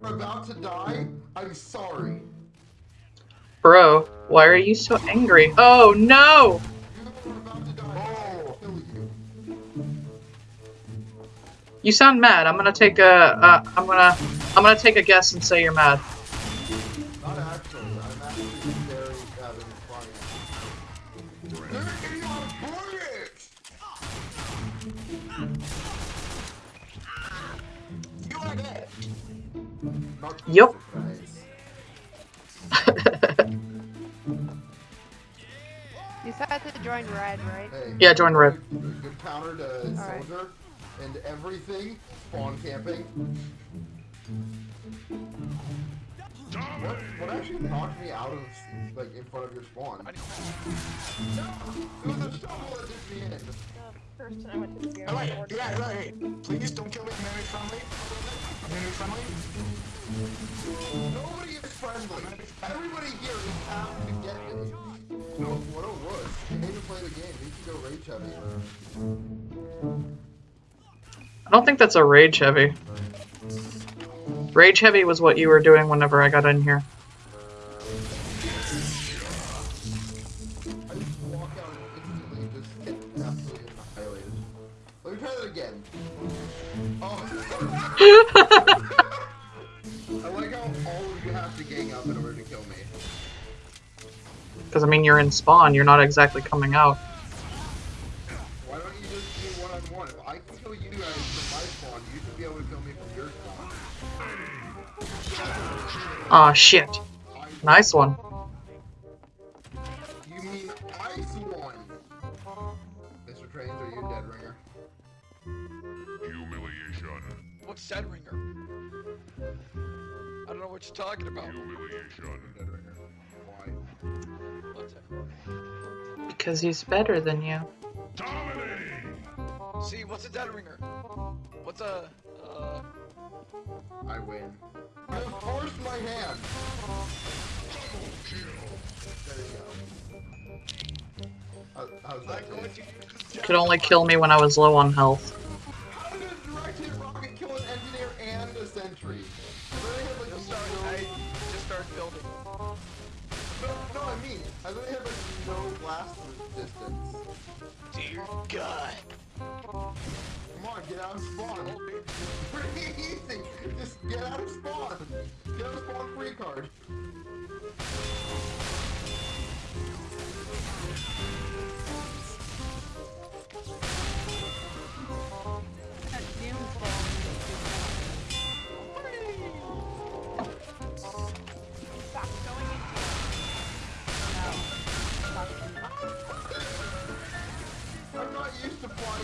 We're about to die. I'm sorry. Bro, why are you so angry? Oh no! You're about to die. Kill you. Sound mad. I'm gonna take a. Uh, I'm gonna. I'm gonna take a guess and say you're mad. Not actually. I'm actually very having fun. They're Not Yup. You said to join red, right? Hey, Yeah, join red. Good, good counter to Alright. soldier and everything. Spawn camping. What, what actually knocked me out of like in front of your spawn? It was a shovel did. First time I went to the Oh, wait, yeah, right. Please don't kill me. I'm very friendly. I'm very friendly. Nobody is friendly. Everybody here is out to get me. No, what it was. You need to play the game. You can go rage heavy. I don't think that's a rage heavy. Rage heavy was what you were doing whenever I got in here. Again. Oh. I like how all of you have to gang up in order to kill me. Because I mean, you're in spawn. You're not exactly coming out. Why don't you just do one on one? If I can kill you guys from my spawn, you should be able to kill me from your spawn. Aw, shit. Nice one. What you're talking about. Humiliation. Dead ringer. Why? What's? Because he's better than you. Dominating. See, what's a Dead Ringer? What's a uh? I win. I forced my hand. There you go. How, how's that I'm going to use this Could only kill me when I was low on health. I literally had like no blast resistance. Dear God. Come on, get out of spawn. Pretty easy. Just get out of spawn. Get out of spawn free card.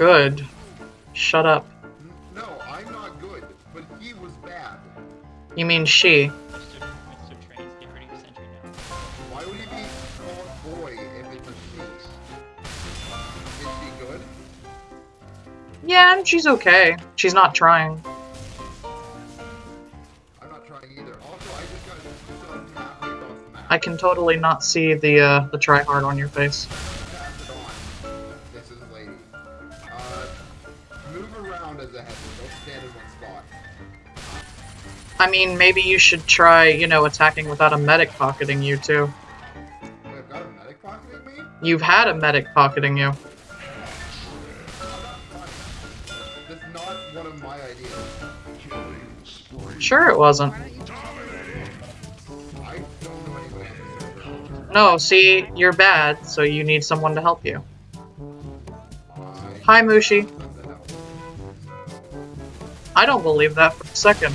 good. Shut up. No, I'm not good, but he was bad. You mean she. Mr. Mr. Trains, get rid of your sentry now. Why would he be called boy if it's a she? Is she good? Yeah, she's okay. She's not trying. I'm not trying either. Also, I just got shoved halfway across the map. I can totally not see the uh, the try hard on your face. I mean, maybe you should try, you know, attacking without a medic pocketing you too. I've got a medic pocketing me? You've had a medic pocketing you. That's not one of my ideas. Sure, it wasn't. I don't know anybody on the server. No, see, you're bad, so you need someone to help you. Hi, Mushi. What the hell? I don't believe that for a second.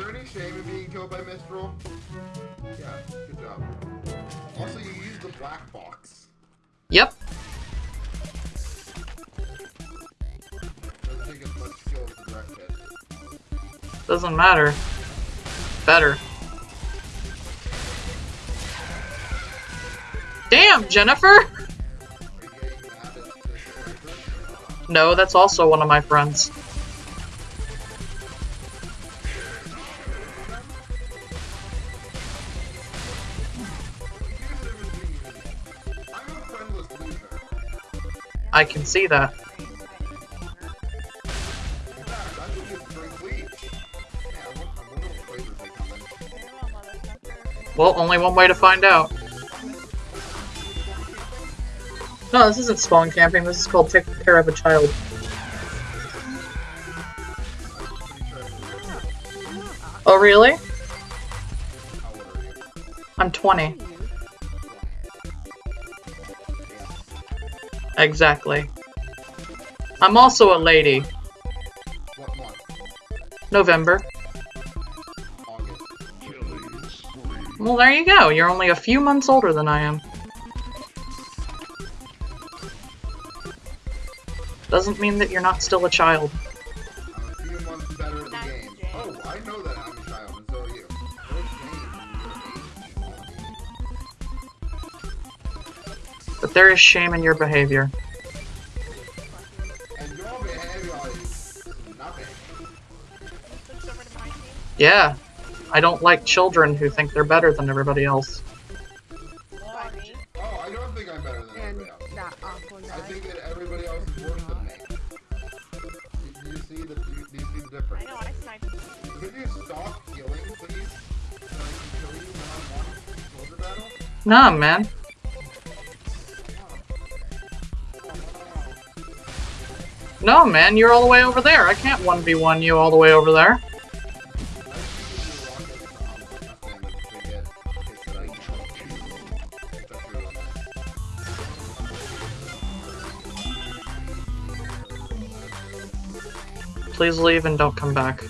there any shame in being killed by Mistral? Yeah, good job. Also, you used the black box. Yep. Doesn't take as much skill as the direct hit. Doesn't matter. Better. Damn, Jennifer! Are you getting mad at this character? No, that's also one of my friends. Flavors can see that. Well, only one way to find out. No, this isn't spawn camping. This is called take care of a child. Oh, really? I'm 20. Exactly. I'm also a lady. What month? November. August. Well, there you go. You're only a few months older than I am. Doesn't mean that you're not still a child. I'm a few months better at the game. Oh, I know that I'm But there is shame in your behavior. And your behavior is nothing. Switch over to my team. Yeah. I don't like children who think they're better than everybody else. Oh, I don't think I'm better than And everybody else. that I think that everybody else is worse than me. Do you see the, do you, do you see the I know, I sniped. Could you stop healing, please? So I kill you when I'm on soldier battle? Nah, man. No, man, you're all the way over there. I can't 1v1 you all the way over there. Please leave and don't come back.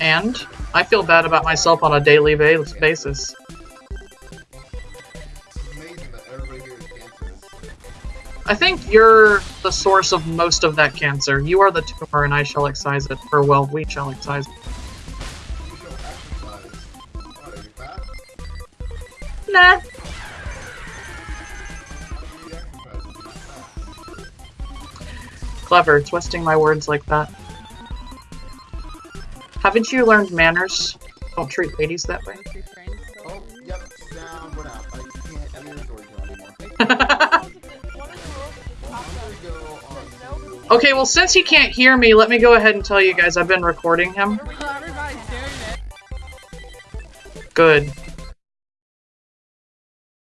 And I feel bad about myself on a daily ba- basis. I think you're the source of most of that cancer. You are the tumor and I shall excise it. Or, well, we shall excise it. Nah. Clever, twisting my words like that. Haven't you learned manners? Don't treat ladies that way. Oh, yep, down, what up? I can't, I'm in the storage room anymore. What are the rules of this I'm podcast? gonna go on to... okay, well, since he can't hear me, let me go ahead and tell you guys I've been recording him. Everybody's doing it. Good.